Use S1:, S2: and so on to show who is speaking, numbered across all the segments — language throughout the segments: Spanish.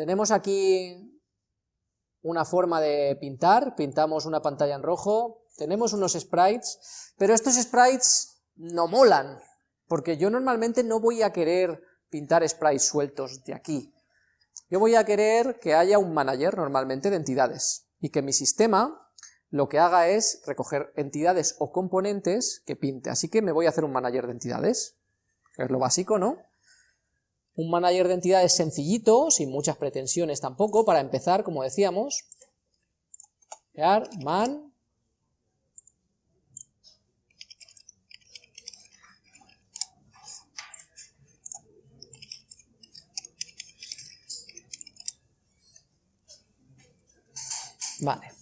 S1: tenemos aquí una forma de pintar, pintamos una pantalla en rojo, tenemos unos sprites, pero estos sprites no molan, porque yo normalmente no voy a querer pintar sprites sueltos de aquí. Yo voy a querer que haya un manager normalmente de entidades, y que mi sistema lo que haga es recoger entidades o componentes que pinte, así que me voy a hacer un manager de entidades, que es lo básico, ¿no? Un manager de entidades sencillito, sin muchas pretensiones tampoco, para empezar, como decíamos, crear man Vale.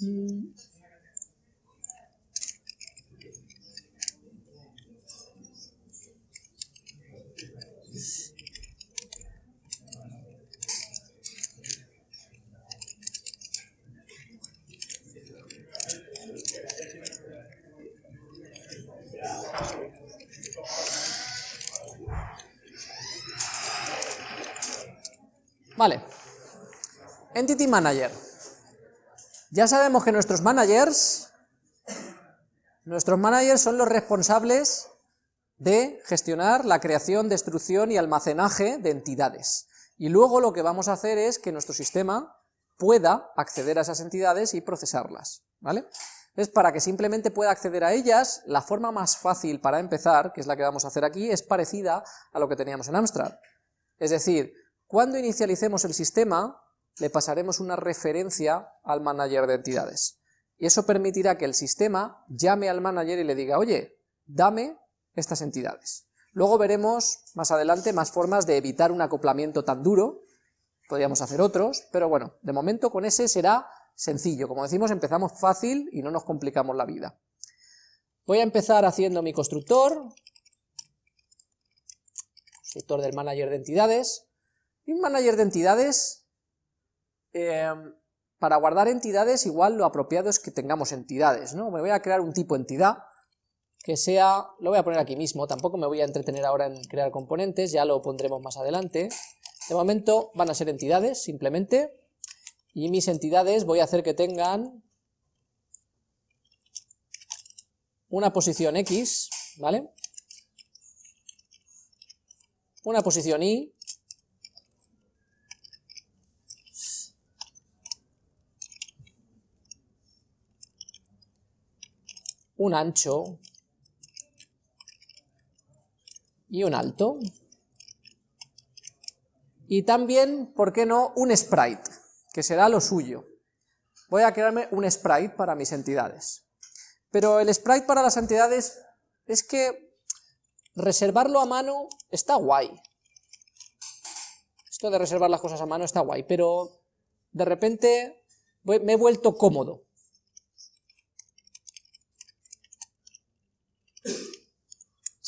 S1: Vale. Entity Manager. Ya sabemos que nuestros managers, nuestros managers son los responsables de gestionar la creación, destrucción y almacenaje de entidades. Y luego lo que vamos a hacer es que nuestro sistema pueda acceder a esas entidades y procesarlas, ¿vale? Es para que simplemente pueda acceder a ellas, la forma más fácil para empezar, que es la que vamos a hacer aquí, es parecida a lo que teníamos en Amstrad. Es decir, cuando inicialicemos el sistema, le pasaremos una referencia al manager de entidades. Y eso permitirá que el sistema llame al manager y le diga, oye, dame estas entidades. Luego veremos más adelante más formas de evitar un acoplamiento tan duro, podríamos hacer otros, pero bueno, de momento con ese será sencillo. Como decimos, empezamos fácil y no nos complicamos la vida. Voy a empezar haciendo mi constructor, constructor del manager de entidades, y un manager de entidades, em, para guardar entidades igual lo apropiado es que tengamos entidades, ¿no? Me voy a crear un tipo entidad que sea, lo voy a poner aquí mismo, tampoco me voy a entretener ahora en crear componentes, ya lo pondremos más adelante. De momento van a ser entidades, simplemente, y mis entidades voy a hacer que tengan una posición X, ¿vale? Una posición Y, un ancho y un alto. Y también, ¿por qué no?, un sprite, que será lo suyo. Voy a crearme un sprite para mis entidades. Pero el sprite para las entidades es que reservarlo a mano está guay. Esto de reservar las cosas a mano está guay, pero de repente me he vuelto cómodo.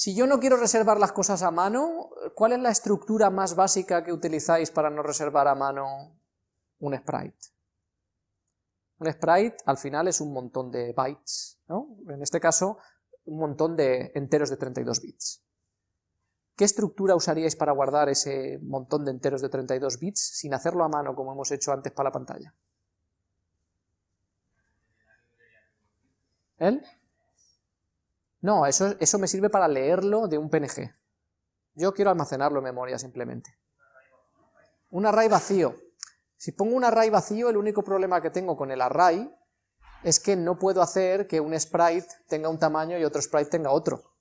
S1: Si yo no quiero reservar las cosas a mano, ¿cuál es la estructura más básica que utilizáis para no reservar a mano un sprite? Un sprite al final es un montón de bytes, ¿no? En este caso, un montón de enteros de 32 bits. ¿Qué estructura usaríais para guardar ese montón de enteros de 32 bits sin hacerlo a mano como hemos hecho antes para la pantalla? ¿El? No, eso, eso me sirve para leerlo de un PNG. Yo quiero almacenarlo en memoria simplemente. Un array vacío. Si pongo un array vacío, el único problema que tengo con el array es que no puedo hacer que un sprite tenga un tamaño y otro sprite tenga otro.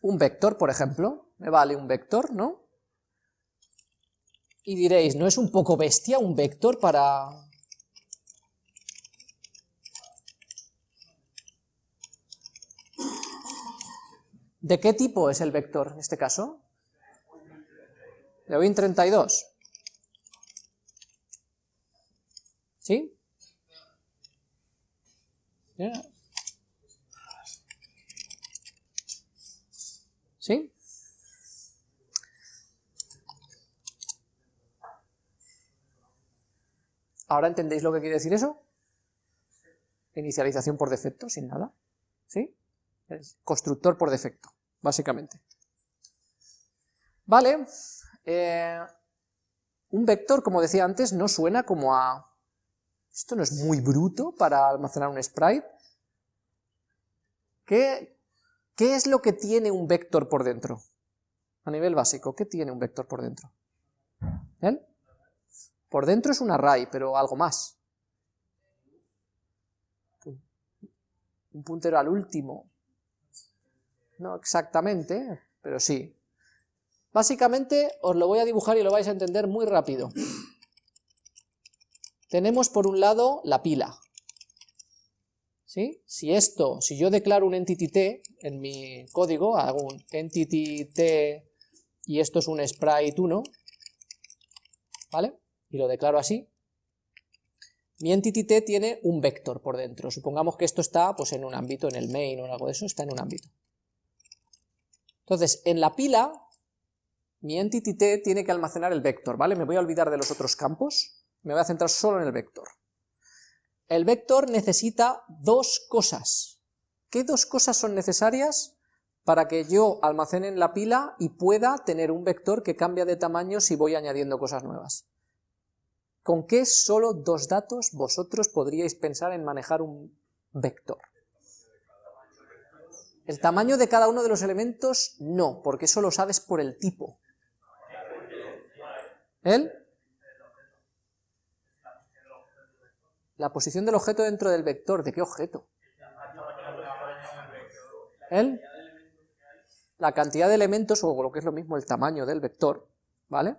S1: Un vector, por ejemplo, me vale un vector, ¿no? Y diréis, ¿no es un poco bestia un vector para, ¿De qué tipo es el vector en este caso? De Win32. ¿Sí? ¿Sí? ¿Ahora entendéis lo que quiere decir eso? Inicialización por defecto, sin nada. ¿Sí? constructor por defecto, básicamente. Vale, eh, un vector, como decía antes, no suena como a... Esto no es muy bruto para almacenar un sprite. ¿Qué, qué es lo que tiene un vector por dentro? A nivel básico, ¿qué tiene un vector por dentro? ¿Él? Por dentro es un array, pero algo más. Un puntero al último. No exactamente, pero sí. Básicamente os lo voy a dibujar y lo vais a entender muy rápido. Tenemos por un lado la pila. ¿Sí? Si esto, si yo declaro un entity t en mi código, hago un entity t y esto es un sprite 1, ¿vale? Y lo declaro así. Mi entity t tiene un vector por dentro. Supongamos que esto está pues, en un ámbito, en el main o algo de eso, está en un ámbito. Entonces, en la pila mi entity t tiene que almacenar el vector, ¿vale? Me voy a olvidar de los otros campos, me voy a centrar solo en el vector. El vector necesita dos cosas. ¿Qué dos cosas son necesarias para que yo almacene en la pila y pueda tener un vector que cambia de tamaño si voy añadiendo cosas nuevas? ¿Con qué solo dos datos vosotros podríais pensar en manejar un vector? El tamaño de cada uno de los elementos no, porque eso lo sabes por el tipo. ¿El? La posición del objeto dentro del vector. ¿De qué objeto? ¿El? La cantidad de elementos, o lo que es lo mismo, el tamaño del vector, ¿vale?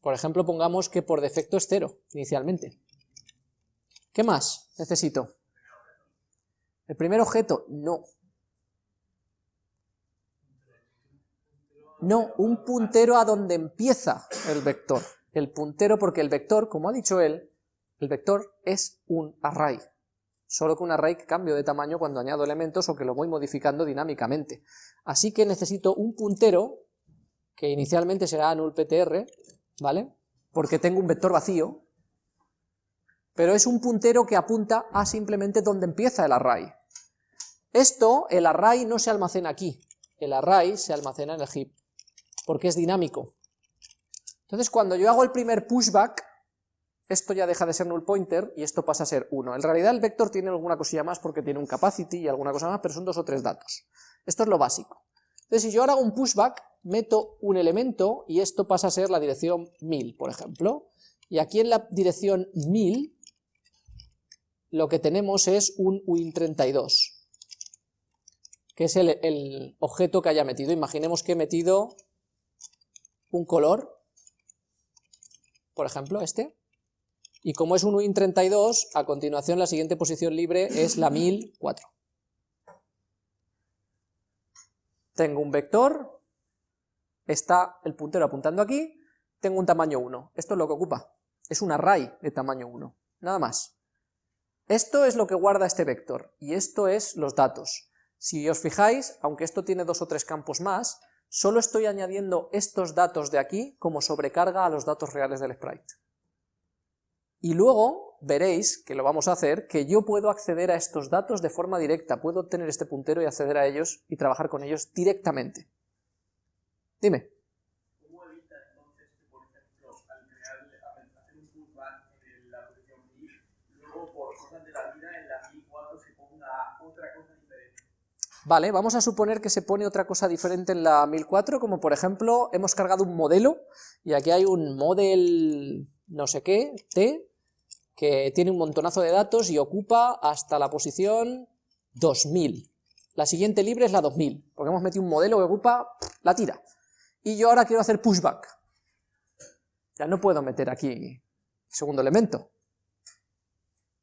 S1: Por ejemplo, pongamos que por defecto es cero, inicialmente. ¿Qué más necesito? ¿El primer objeto? No. No, un puntero a donde empieza el vector. El puntero, porque el vector, como ha dicho él, el vector es un array. Solo que un array que cambio de tamaño cuando añado elementos o que lo voy modificando dinámicamente. Así que necesito un puntero, que inicialmente será nullptr, ¿vale? Porque tengo un vector vacío, pero es un puntero que apunta a simplemente donde empieza el array. Esto, el array no se almacena aquí, el array se almacena en el heap porque es dinámico. Entonces cuando yo hago el primer pushback, esto ya deja de ser null pointer y esto pasa a ser 1. En realidad el vector tiene alguna cosilla más porque tiene un capacity y alguna cosa más, pero son dos o tres datos. Esto es lo básico. Entonces si yo ahora hago un pushback, meto un elemento y esto pasa a ser la dirección 1000, por ejemplo. Y aquí en la dirección 1000 lo que tenemos es un win32, que es el, objeto que haya metido. Imaginemos que he metido un color, por ejemplo este, y como es un win32, a continuación la siguiente posición libre es la 1004. Tengo un vector, está el puntero apuntando aquí, tengo un tamaño 1, esto es lo que ocupa, es un array de tamaño 1, nada más. Esto es lo que guarda este vector, y esto es los datos. Si os fijáis, aunque esto tiene dos o tres campos más, solo estoy añadiendo estos datos de aquí como sobrecarga a los datos reales del sprite. Y luego veréis, que lo vamos a hacer, que yo puedo acceder a estos datos de forma directa, puedo obtener este puntero y acceder a ellos y trabajar con ellos directamente. Dime. ¿Cómo evita entonces que, por ejemplo, al crear, hacer un pullback en la posición 1000, luego por cosas de la vida en la 1004 se ponga otra cosa Vale, vamos a suponer que se pone otra cosa diferente en la 1004, como por ejemplo, hemos cargado un modelo, y aquí hay un model no sé qué, t, que tiene un montonazo de datos y ocupa hasta la posición 2000. La siguiente libre es la 2000, porque hemos metido un modelo que ocupa la tira. Y yo ahora quiero hacer pushback. Ya no puedo meter aquí el segundo elemento.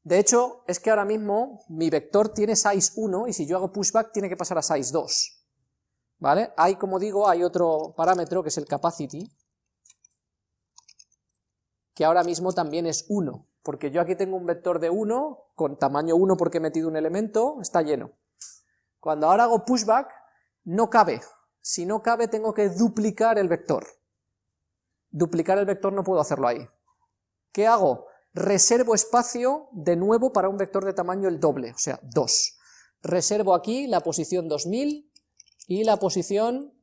S1: De hecho, es que ahora mismo mi vector tiene size 1 y si yo hago pushback tiene que pasar a size 2. ¿Vale? Hay, como digo, hay otro parámetro que es el capacity, que ahora mismo también es 1, porque yo aquí tengo un vector de 1, con tamaño 1 porque he metido un elemento, está lleno. Cuando ahora hago pushback, no cabe. Si no cabe, tengo que duplicar el vector. Duplicar el vector no puedo hacerlo ahí. ¿Qué hago? Reservo espacio de nuevo para un vector de tamaño el doble, o sea, 2. Reservo aquí la posición 2000 y la posición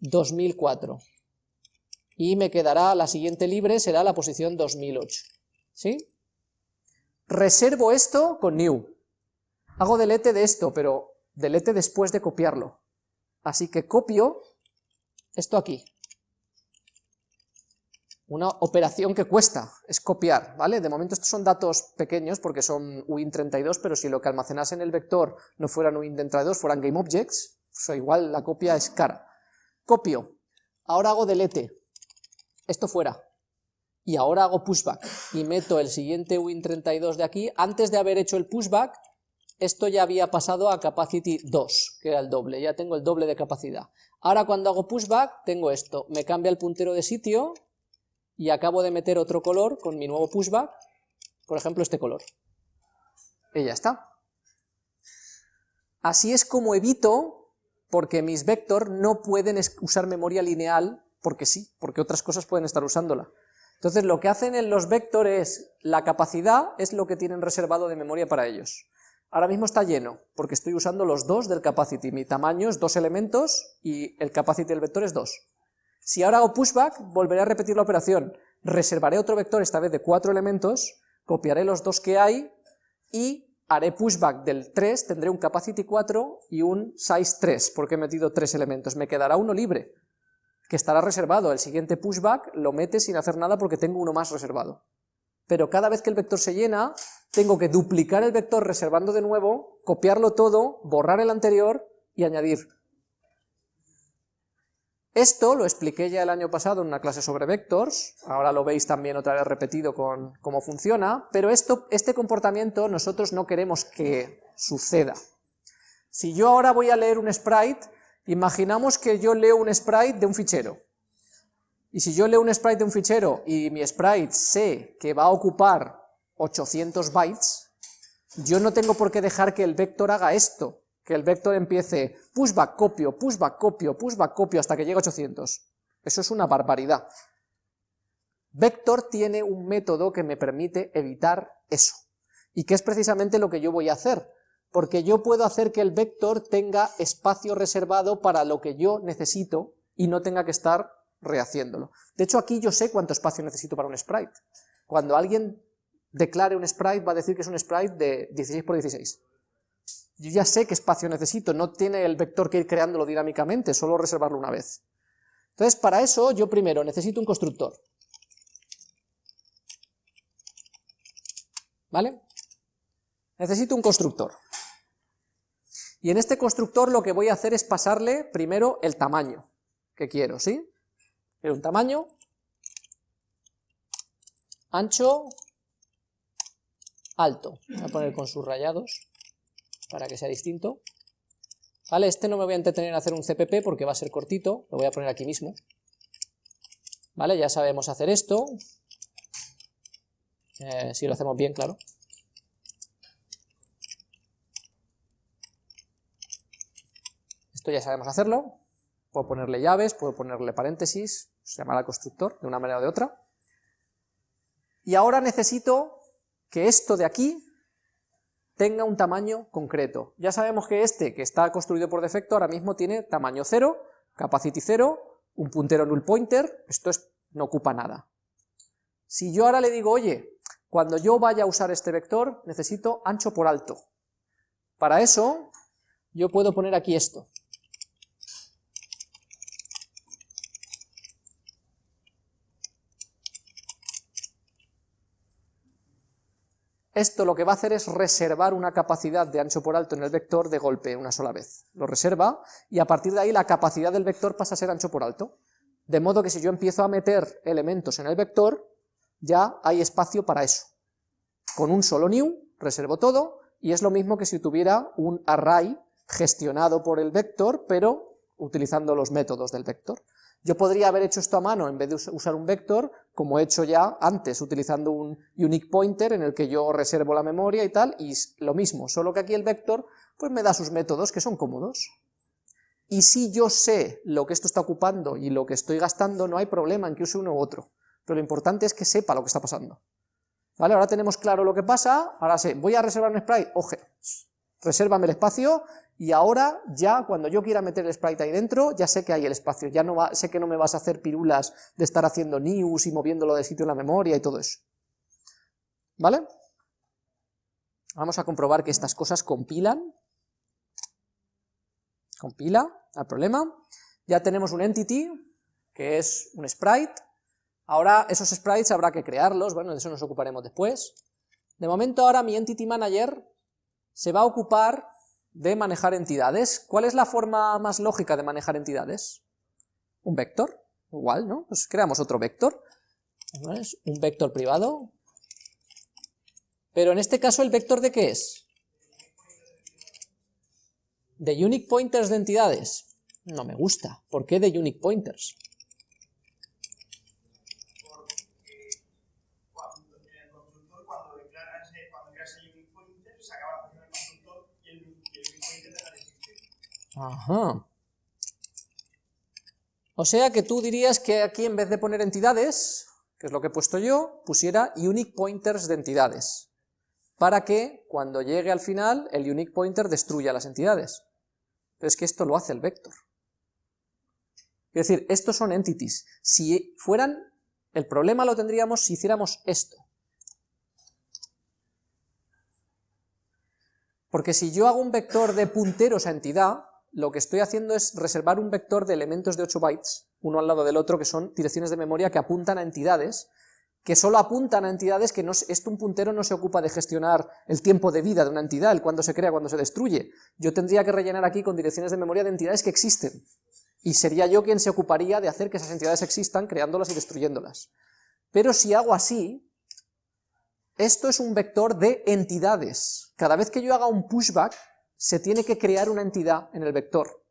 S1: 2004. Y me quedará, la siguiente libre será la posición 2008. ¿Sí? Reservo esto con new. Hago delete de esto, pero delete después de copiarlo. Así que copio esto aquí. Una operación que cuesta, es copiar, ¿vale? De momento estos son datos pequeños porque son uint32, pero si lo que almacenase en el vector no fueran uint32, fueran GameObjects, pues igual la copia es cara. Copio, ahora hago delete, esto fuera, y ahora hago pushback, y meto el siguiente uint32 de aquí, antes de haber hecho el pushback, esto ya había pasado a capacity 2, que era el doble, ya tengo el doble de capacidad. Ahora cuando hago pushback, tengo esto, me cambia el puntero de sitio, y acabo de meter otro color con mi nuevo pushback, por ejemplo este color. Y ya está. Así es como evito, porque mis vector no pueden usar memoria lineal, porque sí, porque otras cosas pueden estar usándola. Entonces lo que hacen en los vectores, la capacidad es lo que tienen reservado de memoria para ellos. Ahora mismo está lleno, porque estoy usando los dos del capacity, mi tamaño es dos elementos y el capacity del vector es dos. Si ahora hago pushback, volveré a repetir la operación, reservaré otro vector, esta vez de cuatro elementos, copiaré los dos que hay y haré pushback del 3, tendré un capacity 4 y un size 3, porque he metido tres elementos, me quedará uno libre, que estará reservado, el siguiente pushback lo mete sin hacer nada porque tengo uno más reservado. Pero cada vez que el vector se llena, tengo que duplicar el vector reservando de nuevo, copiarlo todo, borrar el anterior y añadir. Esto lo expliqué ya el año pasado en una clase sobre vectors, ahora lo veis también otra vez repetido con cómo funciona, pero este comportamiento nosotros no queremos que suceda. Si yo ahora voy a leer un sprite, imaginamos que yo leo un sprite de un fichero, y si yo leo un sprite de un fichero y mi sprite sé que va a ocupar 800 bytes, yo no tengo por qué dejar que el vector haga esto, que el vector empiece pushback, copio, pushback, copio, pushback, copio, hasta que llegue a 800. Eso es una barbaridad. Vector tiene un método que me permite evitar eso, y que es precisamente lo que yo voy a hacer, porque yo puedo hacer que el vector tenga espacio reservado para lo que yo necesito y no tenga que estar rehaciéndolo. De hecho, aquí yo sé cuánto espacio necesito para un sprite. Cuando alguien declare un sprite, va a decir que es un sprite de 16 por 16 yo ya sé qué espacio necesito, no tiene el vector que ir creándolo dinámicamente, solo reservarlo una vez. Entonces, para eso, yo primero necesito un constructor. ¿Vale? Necesito un constructor. Y en este constructor lo que voy a hacer es pasarle primero el tamaño que quiero, ¿sí? Quiero un tamaño, ancho, alto. Voy a poner con sus rayados para que sea distinto. Vale, este no me voy a entretener en hacer un CPP porque va a ser cortito, lo voy a poner aquí mismo. Vale, ya sabemos hacer esto. Eh, si lo hacemos bien, claro. Esto ya sabemos hacerlo. Puedo ponerle llaves, puedo ponerle paréntesis, se llamará constructor de una manera o de otra. Y ahora necesito que esto de aquí tenga un tamaño concreto. Ya sabemos que este, que está construido por defecto, ahora mismo tiene tamaño 0, capacity 0, un puntero null pointer, esto es, no ocupa nada. Si yo ahora le digo, oye, cuando yo vaya a usar este vector, necesito ancho por alto. Para eso, yo puedo poner aquí esto. Esto lo que va a hacer es reservar una capacidad de ancho por alto en el vector de golpe una sola vez. Lo reserva y a partir de ahí la capacidad del vector pasa a ser ancho por alto. De modo que si yo empiezo a meter elementos en el vector, ya hay espacio para eso. Con un solo new reservo todo y es lo mismo que si tuviera un array gestionado por el vector, pero utilizando los métodos del vector. Yo podría haber hecho esto a mano en vez de usar un vector, como he hecho ya antes, utilizando un unique pointer en el que yo reservo la memoria y tal, y lo mismo, solo que aquí el vector pues me da sus métodos que son cómodos. Y si yo sé lo que esto está ocupando y lo que estoy gastando, no hay problema en que use uno u otro, pero lo importante es que sepa lo que está pasando. ¿Vale? Ahora tenemos claro lo que pasa, ahora sé, voy a reservar un sprite, oje, resérvame el espacio, y ahora ya cuando yo quiera meter el sprite ahí dentro, ya sé que hay el espacio, ya no va, sé que no me vas a hacer pirulas de estar haciendo news y moviéndolo de sitio en la memoria y todo eso. ¿Vale? Vamos a comprobar que estas cosas compilan. Compila, al problema. Ya tenemos un entity, que es un sprite. Ahora esos sprites habrá que crearlos, bueno, de eso nos ocuparemos después. De momento ahora mi entity manager se va a ocupar de manejar entidades. ¿Cuál es la forma más lógica de manejar entidades? Un vector, igual, ¿no? Pues creamos otro vector, un vector privado, pero en este caso, ¿el vector de qué es? De unique pointers de entidades. No me gusta. ¿Por qué de unique pointers? Ajá. O sea que tú dirías que aquí en vez de poner entidades, que es lo que he puesto yo, pusiera unique pointers de entidades para que cuando llegue al final el unique pointer destruya las entidades. Pero es que esto lo hace el vector. Es decir, estos son entities. Si fueran, el problema lo tendríamos si hiciéramos esto. Porque si yo hago un vector de punteros a entidad, lo que estoy haciendo es reservar un vector de elementos de 8 bytes, uno al lado del otro, que son direcciones de memoria que apuntan a entidades, que solo apuntan a entidades que no, esto un puntero no se ocupa de gestionar el tiempo de vida de una entidad, el cuándo se crea, cuándo se destruye. Yo tendría que rellenar aquí con direcciones de memoria de entidades que existen, y sería yo quien se ocuparía de hacer que esas entidades existan, creándolas y destruyéndolas. Pero si hago así, esto es un vector de entidades. Cada vez que yo haga un pushback, se tiene que crear una entidad en el vector.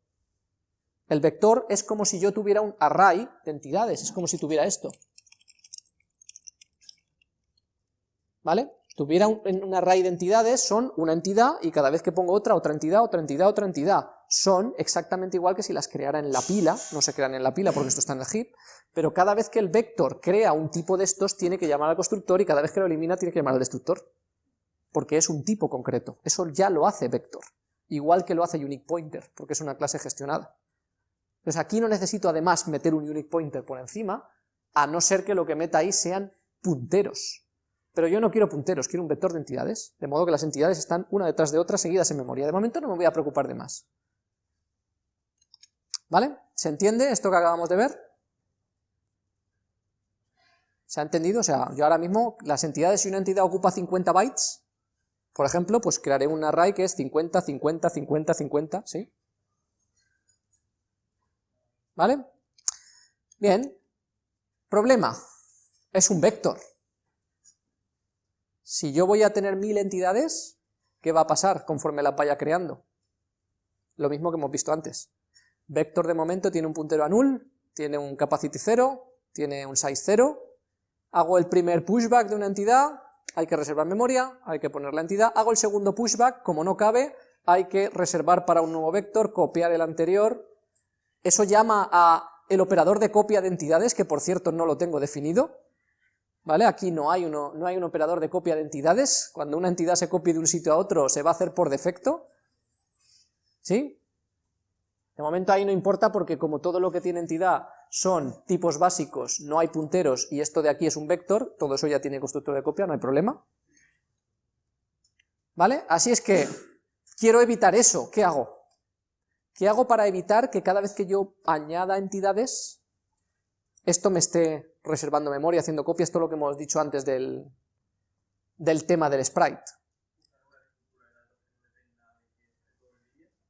S1: El vector es como si yo tuviera un array de entidades, es como si tuviera esto. ¿vale? Tuviera un, array de entidades, son una entidad, y cada vez que pongo otra, otra entidad, otra entidad, otra entidad, son exactamente igual que si las creara en la pila, no se crean en la pila porque esto está en el heap, pero cada vez que el vector crea un tipo de estos, tiene que llamar al constructor, y cada vez que lo elimina, tiene que llamar al destructor, porque es un tipo concreto, eso ya lo hace vector, igual que lo hace unique pointer, porque es una clase gestionada. Entonces aquí no necesito además meter un unique pointer por encima, a no ser que lo que meta ahí sean punteros, pero yo no quiero punteros, quiero un vector de entidades, de modo que las entidades están una detrás de otra seguidas en memoria. De momento no me voy a preocupar de más. ¿Vale? ¿Se entiende esto que acabamos de ver? ¿Se ha entendido? O sea, yo ahora mismo, las entidades, si una entidad ocupa 50 bytes, por ejemplo, pues crearé un array que es 50, 50, 50, 50, ¿sí? ¿Vale? Bien. Problema. Es un vector. Si yo voy a tener mil entidades, ¿qué va a pasar conforme la vaya creando? Lo mismo que hemos visto antes. Vector de momento tiene un puntero a null, tiene un capacity 0, tiene un size 0, hago el primer pushback de una entidad, hay que reservar memoria, hay que poner la entidad, hago el segundo pushback, como no cabe, hay que reservar para un nuevo vector, copiar el anterior, eso llama a el operador de copia de entidades, que por cierto no lo tengo definido, ¿Vale? Aquí no hay, uno, no hay un operador de copia de entidades, cuando una entidad se copie de un sitio a otro se va a hacer por defecto, ¿sí? De momento ahí no importa porque como todo lo que tiene entidad son tipos básicos, no hay punteros y esto de aquí es un vector, todo eso ya tiene constructor de copia, no hay problema. ¿Vale? Así es que quiero evitar eso, ¿qué hago? ¿Qué hago para evitar que cada vez que yo añada entidades, esto me esté reservando memoria, haciendo copias, todo lo que hemos dicho antes del, del tema del sprite.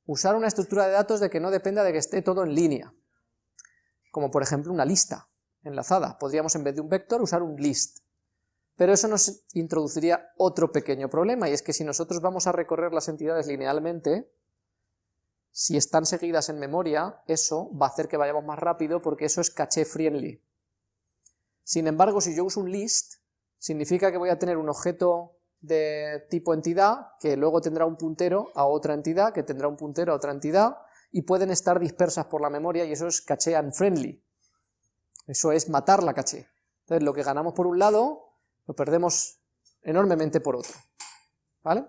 S1: Usar una estructura de datos de que no dependa de que esté todo en línea, como por ejemplo una lista enlazada. Podríamos en vez de un vector usar un list. Pero eso nos introduciría otro pequeño problema, y es que si nosotros vamos a recorrer las entidades linealmente, si están seguidas en memoria, eso va a hacer que vayamos más rápido porque eso es caché friendly. Sin embargo, si yo uso un list, significa que voy a tener un objeto de tipo entidad, que luego tendrá un puntero a otra entidad, que tendrá un puntero a otra entidad, y pueden estar dispersas por la memoria, y eso es caché unfriendly. Eso es matar la caché. Entonces, lo que ganamos por un lado, lo perdemos enormemente por otro. ¿Vale?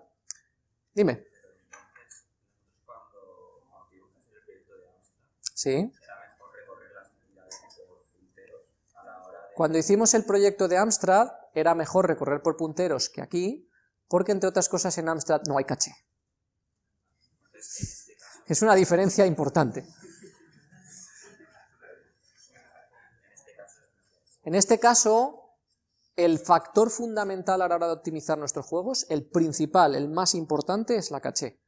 S1: Dime. Sí. Cuando hicimos el proyecto de Amstrad, era mejor recorrer por punteros que aquí, porque entre otras cosas en Amstrad no hay caché. Es una diferencia importante. En este caso, el factor fundamental a la hora de optimizar nuestros juegos, el principal, el más importante, es la caché.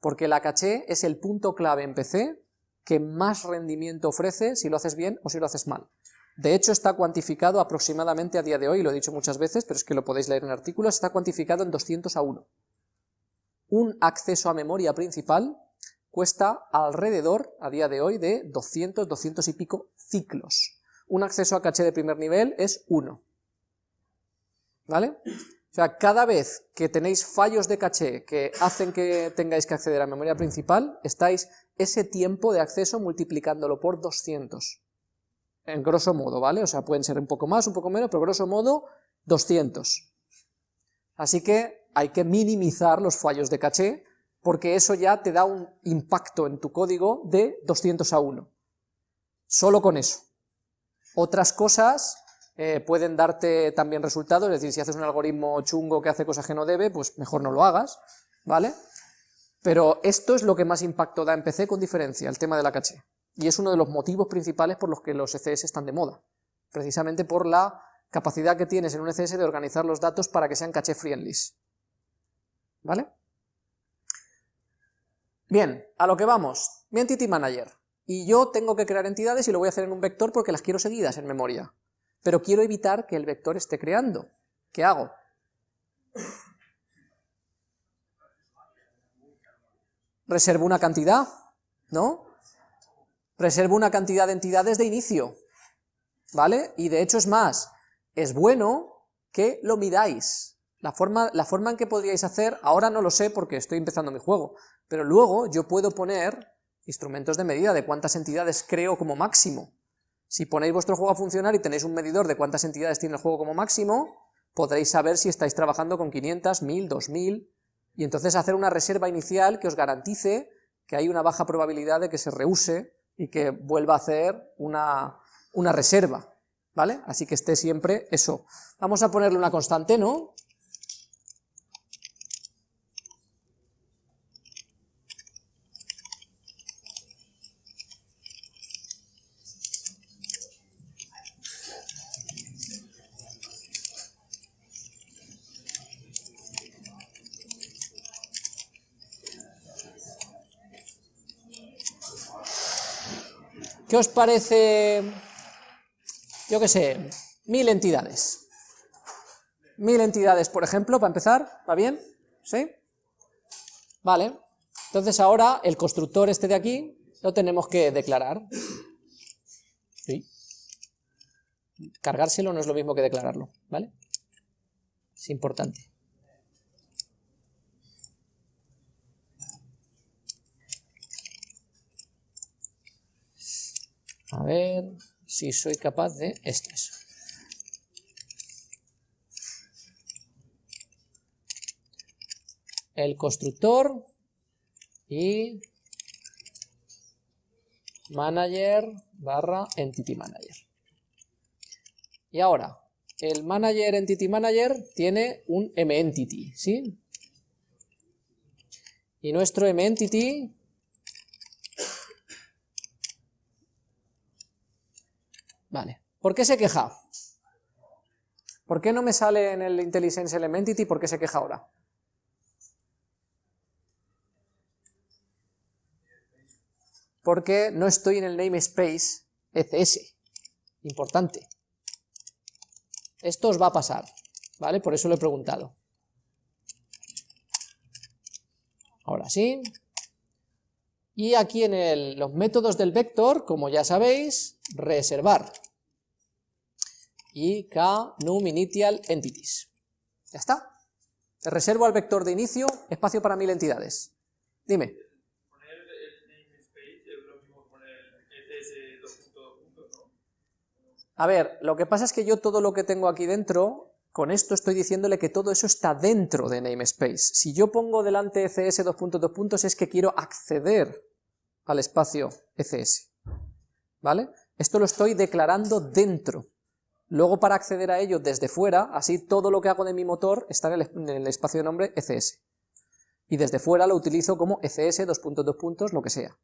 S1: Porque la caché es el punto clave en PC que más rendimiento ofrece si lo haces bien o si lo haces mal. De hecho, está cuantificado aproximadamente a día de hoy, lo he dicho muchas veces, pero es que lo podéis leer en artículos, está cuantificado en 200 a 1. Un acceso a memoria principal cuesta alrededor, a día de hoy, de 200, 200 y pico ciclos. Un acceso a caché de primer nivel es 1. ¿Vale? O sea, cada vez que tenéis fallos de caché que hacen que tengáis que acceder a memoria principal, estáis ese tiempo de acceso multiplicándolo por 200 en grosso modo, ¿vale? O sea, pueden ser un poco más, un poco menos, pero grosso modo 200. Así que hay que minimizar los fallos de caché, porque eso ya te da un impacto en tu código de 200 a 1. Solo con eso. Otras cosas eh, pueden darte también resultados, es decir, si haces un algoritmo chungo que hace cosas que no debe, pues mejor no lo hagas, ¿vale? Pero esto es lo que más impacto da en PC con diferencia, el tema de la caché y es uno de los motivos principales por los que los ECS están de moda, precisamente por la capacidad que tienes en un ECS de organizar los datos para que sean caché friendly. ¿Vale? Bien, a lo que vamos, mi Entity Manager, y yo tengo que crear entidades y lo voy a hacer en un vector porque las quiero seguidas en memoria, pero quiero evitar que el vector esté creando. ¿Qué hago? Reservo una cantidad, ¿no? Reservo una cantidad de entidades de inicio, ¿vale? Y de hecho es más, es bueno que lo midáis. La forma, la forma en que podríais hacer, ahora no lo sé porque estoy empezando mi juego, pero luego yo puedo poner instrumentos de medida de cuántas entidades creo como máximo. Si ponéis vuestro juego a funcionar y tenéis un medidor de cuántas entidades tiene el juego como máximo, podréis saber si estáis trabajando con 500, 1000, 2000, y entonces hacer una reserva inicial que os garantice que hay una baja probabilidad de que se reuse y que vuelva a hacer una, una reserva, ¿vale? Así que esté siempre eso. Vamos a ponerle una constante, ¿no? ¿Qué os parece, yo qué sé, mil entidades? Mil entidades, por ejemplo, para empezar, ¿va bien? ¿Sí? Vale, entonces ahora el constructor este de aquí lo tenemos que declarar. Cargárselo no es lo mismo que declararlo, ¿vale? Es importante. A ver si soy capaz de esto. El constructor y manager barra entity manager. Y ahora, el manager entity manager tiene un mEntity, ¿sí? Y nuestro mEntity ¿Por qué se queja? ¿Por qué no me sale en el IntelliSense Elementity? ¿Por qué se queja ahora? Porque no estoy en el namespace ECS. Importante. Esto os va a pasar, ¿vale? Por eso lo he preguntado. Ahora sí. Y aquí en los métodos del vector, como ya sabéis, reservar. Y k num initial entities. Ya está. reservo al vector de inicio espacio para mil entidades. Dime. A ver, lo que pasa es que yo todo lo que tengo aquí dentro con esto estoy diciéndole que todo eso está dentro de namespace. Si yo pongo delante ECS dos puntos, dos puntos, es que quiero acceder al espacio ECS, ¿vale? Esto lo estoy declarando dentro. Luego para acceder a ello desde fuera, así todo lo que hago de mi motor está en el, espacio de nombre ECS. Y desde fuera lo utilizo como ECS, dos puntos, dos puntos, lo que sea.